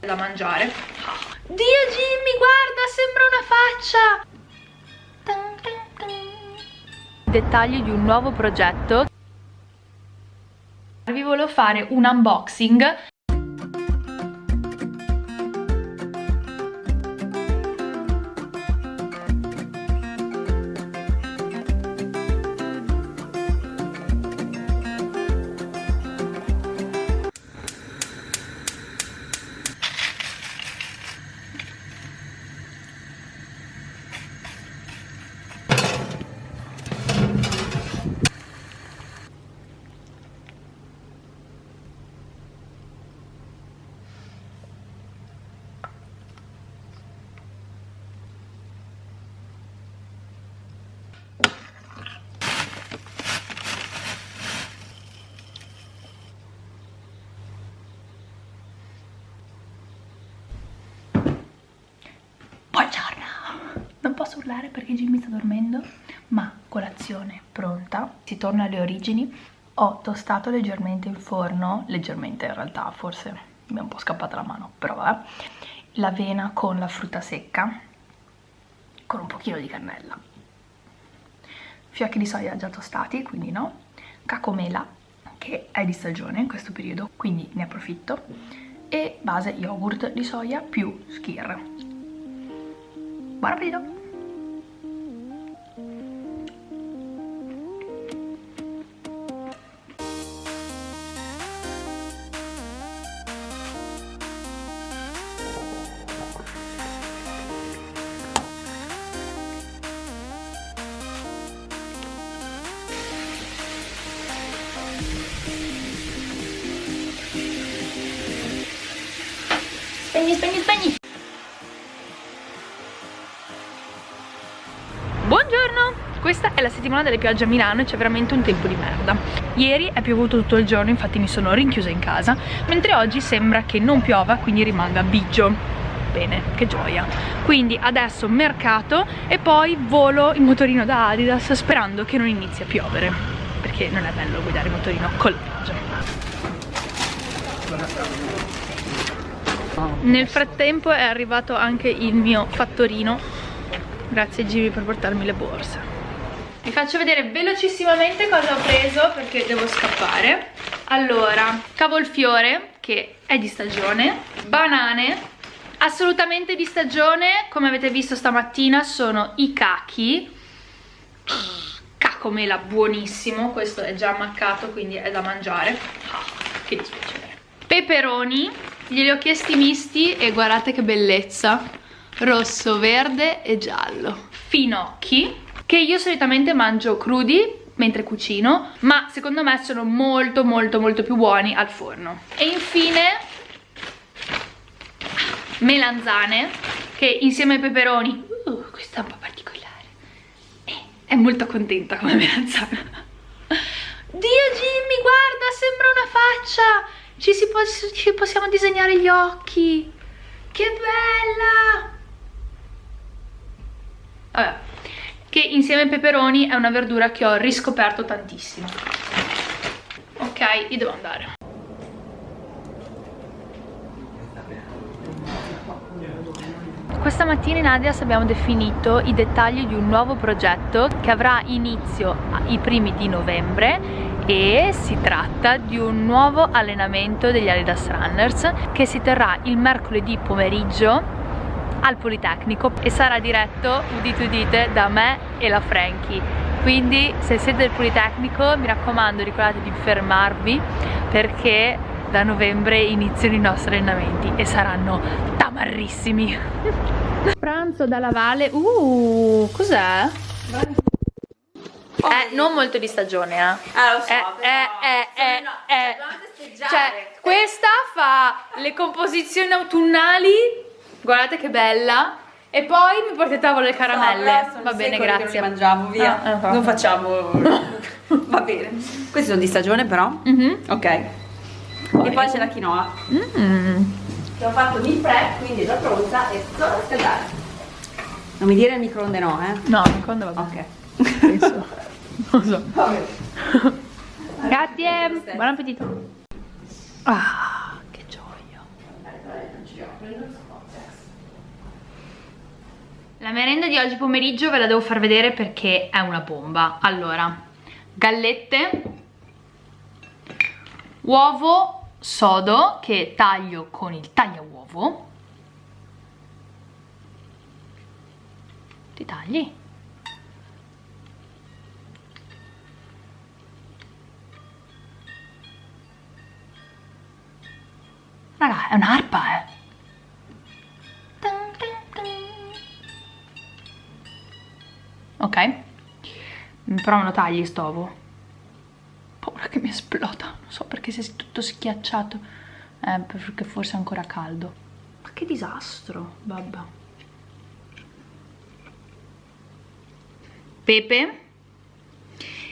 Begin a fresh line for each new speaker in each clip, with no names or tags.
da mangiare. Dio Jimmy guarda sembra una faccia. Dettagli di un nuovo progetto. Vi volevo fare un unboxing posso urlare perché Jimmy sta dormendo, ma colazione pronta, si torna alle origini. Ho tostato leggermente il forno, leggermente in realtà, forse mi è un po' scappata la mano, però vabbè, l'avena con la frutta secca, con un pochino di cannella, fiocchi di soia già tostati, quindi no, cacomela, che è di stagione in questo periodo, quindi ne approfitto, e base yogurt di soia più skir. Buon appetito! Spegni, spegni, spegni! Buongiorno! Questa è la settimana delle piogge a Milano e c'è veramente un tempo di merda. Ieri è piovuto tutto il giorno, infatti mi sono rinchiusa in casa, mentre oggi sembra che non piova, quindi rimanga bigio. Bene, che gioia. Quindi adesso mercato e poi volo in motorino da Adidas sperando che non inizi a piovere, perché non è bello guidare il motorino con la pioggia. Nel frattempo è arrivato anche il mio fattorino. Grazie Jimmy per portarmi le borse. Vi faccio vedere velocissimamente cosa ho preso perché devo scappare. Allora, cavolfiore che è di stagione. Banane assolutamente di stagione. Come avete visto stamattina sono i cachi. Cacomela buonissimo. Questo è già ammaccato quindi è da mangiare. Ah, Che dispiacere. Peperoni glieli ho chiesti misti e guardate che bellezza. Rosso, verde e giallo. Finocchi che io solitamente mangio crudi mentre cucino ma secondo me sono molto molto molto più buoni al forno. E infine melanzane che insieme ai peperoni uh, questa è un po' particolare. Eh, è molto contenta come melanzana. Dio Jimmy guarda sembra una faccia ci, si può, ci possiamo disegnare gli occhi. Che bella! Vabbè che insieme ai peperoni è una verdura che ho riscoperto tantissimo. Ok io devo andare. Questa mattina in Adidas abbiamo definito i dettagli di un nuovo progetto che avrà inizio i primi di novembre e si tratta di un nuovo allenamento degli Adidas Runners che si terrà il mercoledì pomeriggio al Politecnico e sarà diretto, udite udite, da me e la Frankie. Quindi se siete del Politecnico mi raccomando ricordate di fermarvi perché da novembre iniziano i nostri allenamenti e saranno tamarrissimi. Pranzo dalla Valle uh cos'è? Eh, non molto di stagione, eh.
Ah, lo so,
eh,
però...
Eh, eh,
no,
eh,
cioè,
cioè, questa fa le composizioni autunnali, guardate che bella, e poi mi portate a tavolo le caramelle.
So,
Va bene, grazie.
mangiamo, via.
Ah, okay.
Non facciamo... Va bene. Questi sono di stagione però.
Mm -hmm.
Ok. Poi. E poi c'è la quinoa.
Mm.
Che ho fatto meal prep, quindi è già pronta e solo da scaldare. Non mi dire il microonde no, eh?
No, il microonde va bene. Ok. Non so. Grazie, buon appetito. Ah, che gioia. La merenda di oggi pomeriggio ve la devo far vedere perché è una bomba. Allora, gallette, uovo sodo che taglio con il taglia uovo. Ti tagli? Raga è un'arpa eh. Ok. Però me lo tagli sto ovo. Paura che mi esploda. Non so perché è tutto schiacciato. Eh, perché forse è ancora caldo. Ma che disastro vabbè pepe?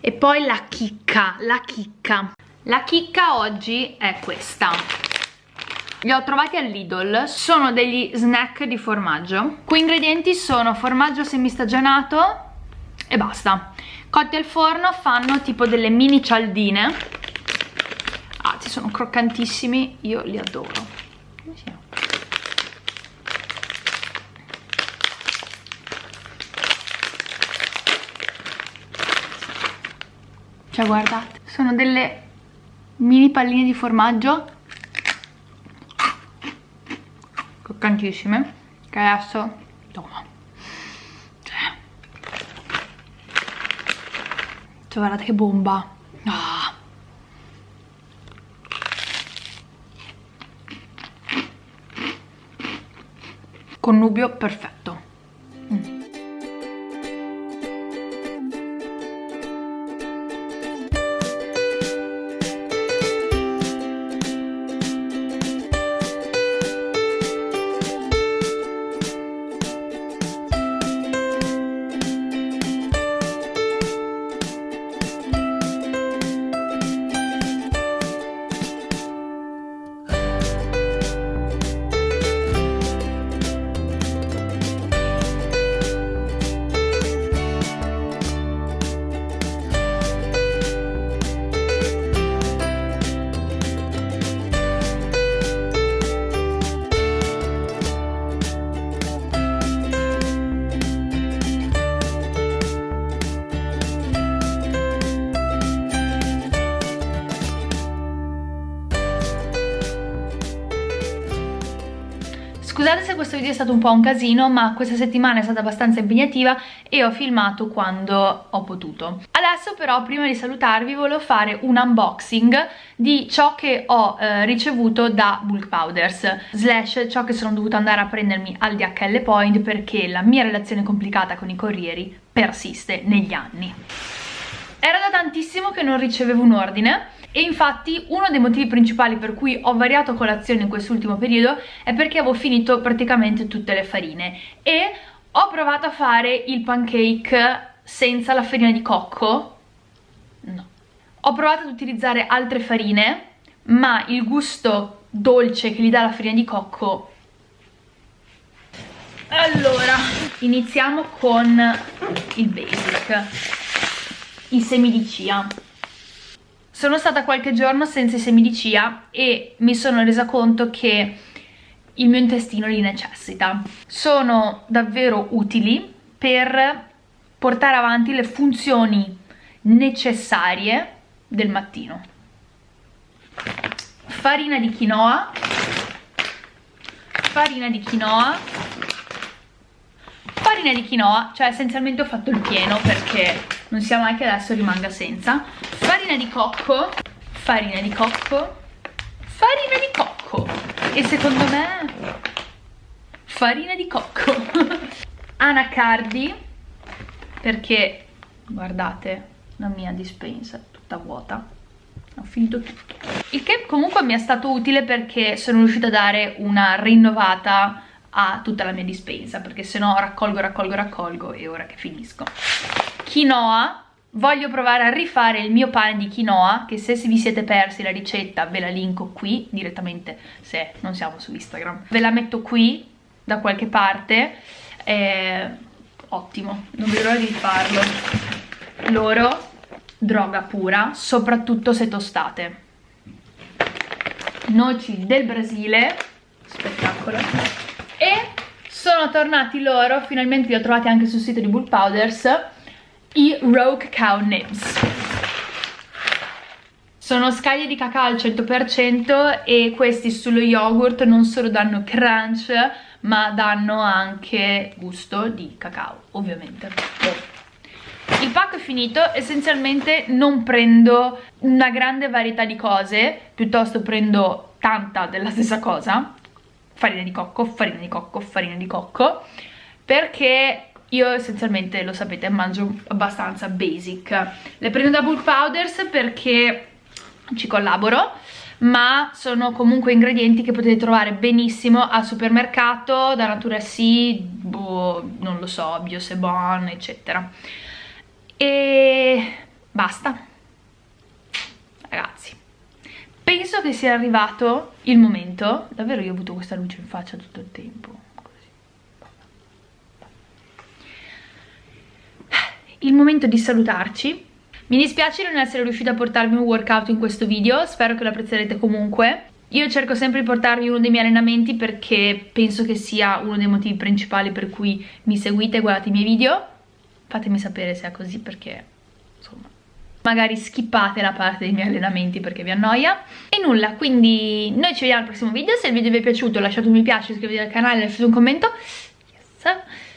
E poi la chicca la chicca. La chicca oggi è questa li ho trovati al Lidl, sono degli snack di formaggio. Qui ingredienti sono formaggio semistagionato e basta. Cotti al forno fanno tipo delle mini cialdine. Ah, ci sono croccantissimi, io li adoro. Cioè guardate, sono delle mini palline di formaggio croccantissime che adesso toma cioè, cioè guardate che bomba ah. connubio perfetto Scusate se questo video è stato un po' un casino, ma questa settimana è stata abbastanza impegnativa e ho filmato quando ho potuto. Adesso però, prima di salutarvi, volevo fare un unboxing di ciò che ho eh, ricevuto da Bulk Powders, slash ciò che sono dovuta andare a prendermi al DHL Point perché la mia relazione complicata con i corrieri persiste negli anni. Era da tantissimo che non ricevevo un ordine e infatti uno dei motivi principali per cui ho variato colazione in quest'ultimo periodo è perché avevo finito praticamente tutte le farine e ho provato a fare il pancake senza la farina di cocco. No. Ho provato ad utilizzare altre farine ma il gusto dolce che gli dà la farina di cocco allora iniziamo con il basic i semi di chia sono stata qualche giorno senza i semi di chia e mi sono resa conto che il mio intestino li necessita. Sono davvero utili per portare avanti le funzioni necessarie del mattino. Farina di quinoa, farina di quinoa, farina di quinoa, cioè essenzialmente ho fatto il pieno perché non sia mai che adesso rimanga senza. Farina di cocco. Farina di cocco. Farina di cocco. E secondo me farina di cocco. Anacardi. Perché guardate la mia dispensa è tutta vuota. Ho finito tutto. Il che comunque mi è stato utile perché sono riuscita a dare una rinnovata a tutta la mia dispensa perché se no raccolgo raccolgo raccolgo e ora che finisco quinoa voglio provare a rifare il mio pane di quinoa che se vi siete persi la ricetta ve la linko qui direttamente se non siamo su Instagram. Ve la metto qui da qualche parte. Eh, ottimo non vedo l'ora di farlo loro droga pura soprattutto se tostate. Noci del Brasile spettacolo. E sono tornati loro, finalmente li ho trovati anche sul sito di Bull Powders, i Rogue Cow Nibs. Sono scaglie di cacao al 100% e questi sullo yogurt non solo danno crunch, ma danno anche gusto di cacao, ovviamente. Il pacco è finito, essenzialmente non prendo una grande varietà di cose, piuttosto prendo tanta della stessa cosa, farina di cocco, farina di cocco, farina di cocco, perché io essenzialmente, lo sapete, mangio abbastanza basic. Le prendo da Bull Powders perché ci collaboro, ma sono comunque ingredienti che potete trovare benissimo al supermercato, da Natura Sì, boh, non lo so, Biosebon, eccetera. E basta. Ragazzi, penso che sia arrivato il momento davvero io ho avuto questa luce in faccia tutto il tempo il momento di salutarci. Mi dispiace non essere riuscita a portarvi un workout in questo video spero che lo apprezzerete comunque. Io cerco sempre di portarvi uno dei miei allenamenti perché penso che sia uno dei motivi principali per cui mi seguite e guardate i miei video. Fatemi sapere se è così perché insomma magari skippate la parte dei miei allenamenti perché vi annoia. E nulla quindi noi ci vediamo al prossimo video. Se il video vi è piaciuto lasciate un mi piace iscrivetevi al canale lasciate un commento. Yes.